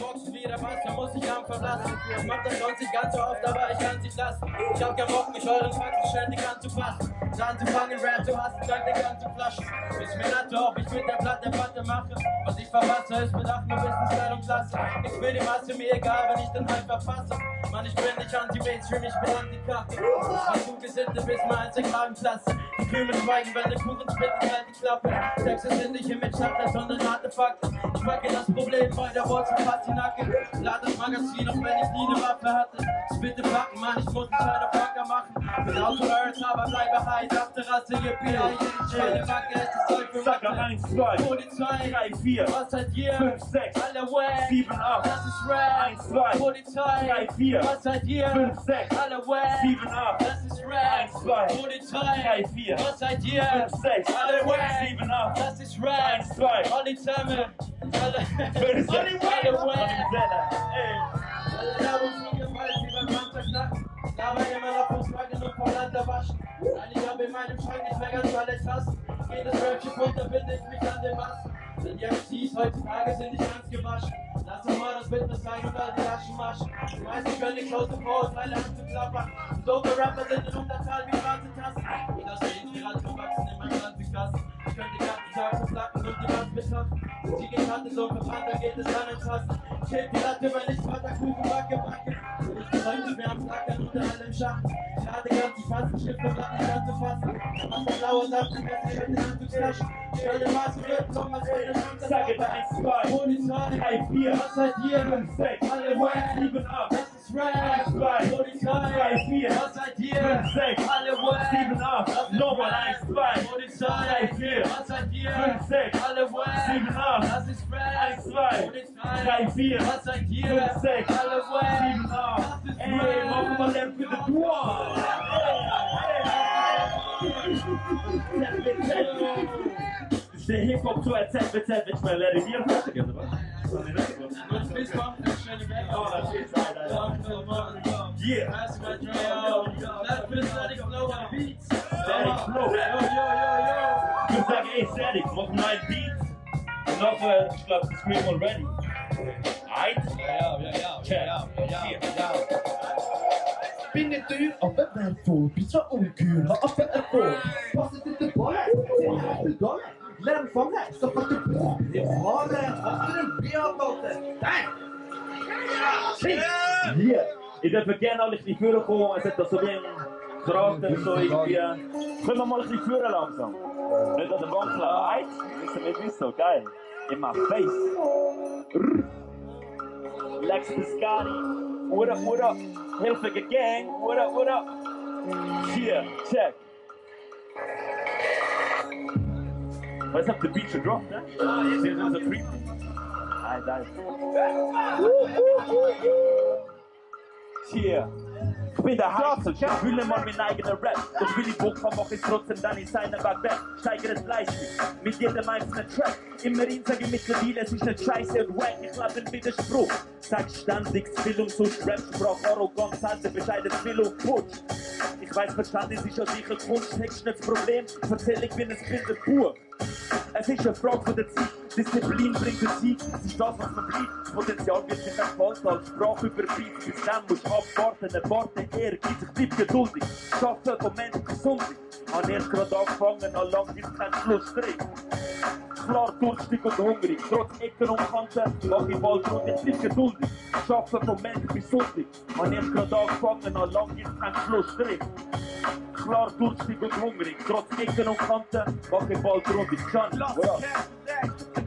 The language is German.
Boxen wieder was, da muss ich am verblassen. Ich mach das sonst nicht ganz so oft, aber ich kann's nicht lassen. Ich hab keinen Bock, mich euren Fakten ständig anzupassen. Anzufangen, Rap zu hassen, dank der ganzen Flaschen. Ist mir Latte, ob ich mit der Platte Platte mache. Was ich verpasse, ist bedacht nur Wissensstyle und Klasse. Ich will die Masse, mir egal, wenn ich den Hype verpasse. Mann, ich bin nicht anti-Mainstream, ich bin anti-Kacke. Ich zugesittet bis der Kragenklasse. Die Krümel schweigen, wenn der Kuchen splitten, halt die Klappe. Texte sind nicht im Mitschaffer, sondern Artefakte. Ich packe das Problem bei der Wurzel fast die Nacke. Lad das Magazin, auch wenn ich nie eine Waffe hatte. Bitte packen, Mann, ich muss einen kleinen Packer machen. Bin out to earth, aber bleibe high. Dachte Rasse, yippie, ja, jede Wacke ist das Zeug für Sacker Wacke. 1, 2, Polizei, 3, 4, was seid ihr? 5, 6, Alle wack, 7, 8, das ist Rap. 1, 2, Polizei, 3, 4, was seid ihr? 5, 6, Alle wack, 7, 8, das ist Rap. 1, 2, Polizei, 3, 4, was seid ihr? 5, 6, Alle wack, 7, 8, das ist Rap. 1, 2, Alle zusammen, alle, 5, 6, alle wack, alle. Ey. Alle Werbung schon gefallen, wie beim Panzerknack. Dabei immer noch vom Fragen und vom Land erwaschen. Nein, ich hab in meinem Schrank nicht mehr ganz alle Tassen. Jedes Rapschiff runter binde ich mich an den Massen. Denn die MCs heutzutage sind nicht ganz gewaschen. Lass doch mal das Witness sein und all die Taschen waschen. Die meisten können nicht aus dem Vorurteile anzuklappern. Dope Rapper sind in Unterzahl wie schwarze Tassen. Das ist Inspiration wachsen in meinem Landekasten. Ich könnte den ganzen Tag so flacken und die Wand betrachten. Die Karte so verbrannt, dann geht es an Fassen. Ich heb die Latte, wenn ich Vaterkuchen backe, backe. Ich bin heute mehr am Flackern unter allem Schatten. Ich hatte ganz die Fassen, Schrift und Blatt nicht anzufassen. Mach das blaue Saft, die Messer mit den Anzugstaschen. Stell den Maß und Rippen, um als würde Chance Sage 1, 2, Polizei, 3, 4, was seid ihr? 5, 6, Alle wack, 7, 8, das ist Rap. 1, 2, Polizei, 3, 4, was seid 5, 6, Alle wack, 7, 8, nochmal 1, 2, Polizei, 3, 4, was seid ihr? 5, 6, Alle wack, 7, 8, das ist Rap. 1, 2, Polizei, 3, 4, was seid ihr? 5, 6, Alle wack, 7, 8. Ey, machen wir Lamp für. Ist der Hip-Hop zu erzählt, erzählt, wenn ich mal lerne, wie fertig ist, oder was? Bis kommt eine schnelle Welt. Oh, das ist Alter. Yeah. Pass my drum. Let me static flow on beats. Static flow. Yo, yo, yo, yo. Ich würde sagen, ey, Static, mach einen neuen Beat. Und nachher, ich glaube, das Scream already. Eins? Ja, ja, ja, ja, ja, ja, ja. Bin nicht teuer, aber wertvoll. Bin zwar ungeheuer, aber Erfolg. Passet in den Ball, den ich begonnen. Lern fangen, so hat der Boah. Die Frage, was für ein Bier, Alter. Nein! Hier. Ich darf gerne alle ein bisschen vorkommen. Es hat da so wie ein Charakter, so irgendwie. Können wir mal ein bisschen führen langsam? Nicht an der Wand klappen. Eins? Wissen nicht wieso. Geil. In my face. Lex Piscani. What up, what up? Hilfige Gang. What up, what up? Hier, check. Was habt ihr Beat schon gedroppt, ne? Hier sind so creepy. Alter, Alter. Hier. Ich bin der Heiße, ich fühle mal meinen eigenen Rap. Doch will ich Bock mach ich trotzdem dann in seiner Backback. Steigere das Leistung mit jedem einzelnen Track. Immerhin sage ich mittlerweile, es ist nicht scheiße und wack. Ich lebe den Widerspruch. Sag ständig Spill und so Rap-Sprach, Arroganz, Hände, bescheiden Spill und Putsch. Ich weiß, Verständnis ist ja sicher Kunst, Text nicht das Problem. Erzähl ich bin ein Kinderbuch. Es ist eine Frage von der Zeit. Disziplin bringt den Sieg. Es ist das, was man bleibt. Potenzial wird sich entfalten als Sprache überbleibt. Bis dann musst abwarten, erwarten, ehrgeizig, bleib geduldig. Schaffen, Moment, gesundlich. Hab erst gerade angefangen, an lang ist kein Schlussstrich. Klar durstig und hungrig, trotz Ecken und Kanten, mach ich bald und ich bleib geduldig. Schaffen, Moment, gesundlich. Hab erst gerade angefangen, an lang ist kein Schlussstrich. Klar durstig und hungrig, trotz Ecken und Kanten, mach ich